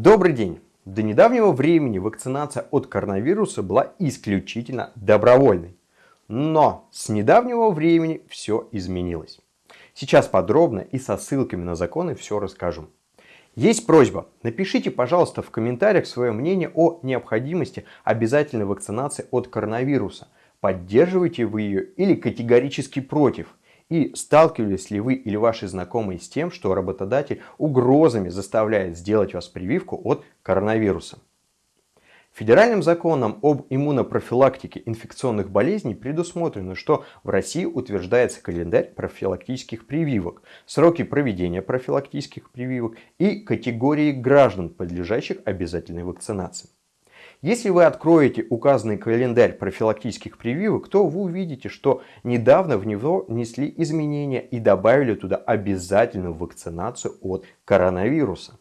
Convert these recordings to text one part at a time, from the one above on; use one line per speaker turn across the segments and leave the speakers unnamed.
Добрый день! До недавнего времени вакцинация от коронавируса была исключительно добровольной. Но с недавнего времени все изменилось. Сейчас подробно и со ссылками на законы все расскажу. Есть просьба, напишите, пожалуйста, в комментариях свое мнение о необходимости обязательной вакцинации от коронавируса. Поддерживаете вы ее или категорически против? И сталкивались ли вы или ваши знакомые с тем, что работодатель угрозами заставляет сделать вас прививку от коронавируса? Федеральным законом об иммунопрофилактике инфекционных болезней предусмотрено, что в России утверждается календарь профилактических прививок, сроки проведения профилактических прививок и категории граждан, подлежащих обязательной вакцинации. Если вы откроете указанный календарь профилактических прививок, то вы увидите, что недавно в него внесли изменения и добавили туда обязательную вакцинацию от коронавируса.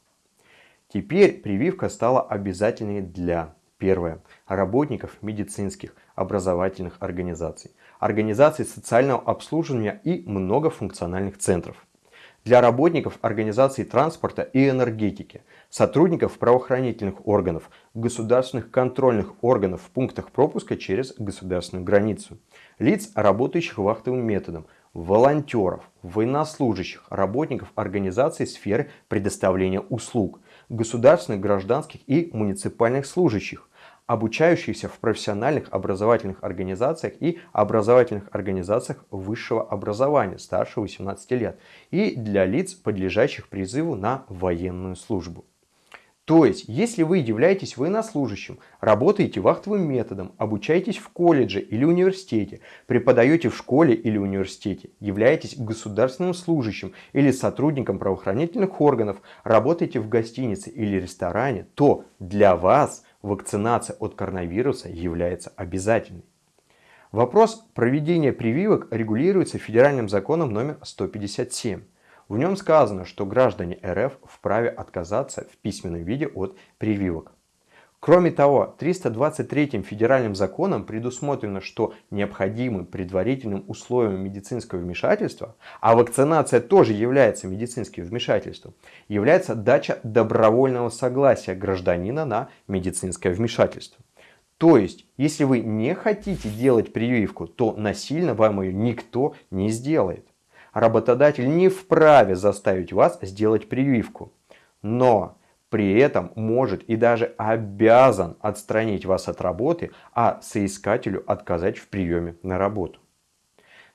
Теперь прививка стала обязательной для Первое. Работников медицинских, образовательных организаций, организаций социального обслуживания и многофункциональных центров для работников организаций транспорта и энергетики, сотрудников правоохранительных органов, государственных контрольных органов в пунктах пропуска через государственную границу, лиц, работающих вахтовым методом, волонтеров, военнослужащих, работников организаций сферы предоставления услуг, государственных, гражданских и муниципальных служащих, обучающихся в профессиональных образовательных организациях и образовательных организациях высшего образования старше 18 лет и для лиц, подлежащих призыву на военную службу. То есть, если вы являетесь военнослужащим, работаете вахтовым методом, обучаетесь в колледже или университете, преподаете в школе или университете, являетесь государственным служащим или сотрудником правоохранительных органов, работаете в гостинице или ресторане, то для вас вакцинация от коронавируса является обязательной. Вопрос проведения прививок регулируется федеральным законом номер 157. В нем сказано, что граждане РФ вправе отказаться в письменном виде от прививок. Кроме того, 323 федеральным законом предусмотрено, что необходимым предварительным условием медицинского вмешательства, а вакцинация тоже является медицинским вмешательством, является дача добровольного согласия гражданина на медицинское вмешательство. То есть, если вы не хотите делать прививку, то насильно вам ее никто не сделает. Работодатель не вправе заставить вас сделать прививку. Но при этом может и даже обязан отстранить вас от работы, а соискателю отказать в приеме на работу.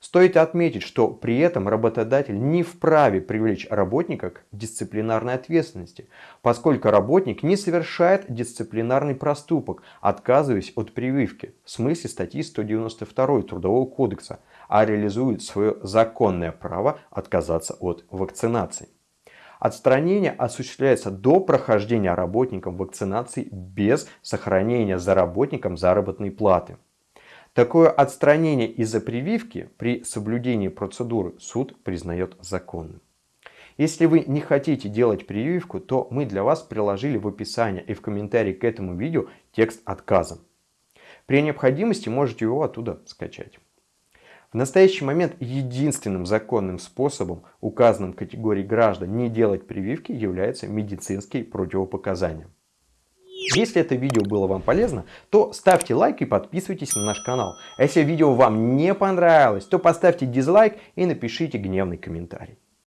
Стоит отметить, что при этом работодатель не вправе привлечь работника к дисциплинарной ответственности, поскольку работник не совершает дисциплинарный проступок, отказываясь от прививки в смысле статьи 192 Трудового кодекса, а реализует свое законное право отказаться от вакцинации. Отстранение осуществляется до прохождения работником вакцинации без сохранения за работником заработной платы. Такое отстранение из-за прививки при соблюдении процедуры суд признает законным. Если вы не хотите делать прививку, то мы для вас приложили в описании и в комментарии к этому видео текст отказа. При необходимости можете его оттуда скачать. В настоящий момент единственным законным способом указанным категории граждан не делать прививки являются медицинские противопоказания. Если это видео было вам полезно, то ставьте лайк и подписывайтесь на наш канал. А если видео вам не понравилось, то поставьте дизлайк и напишите гневный комментарий.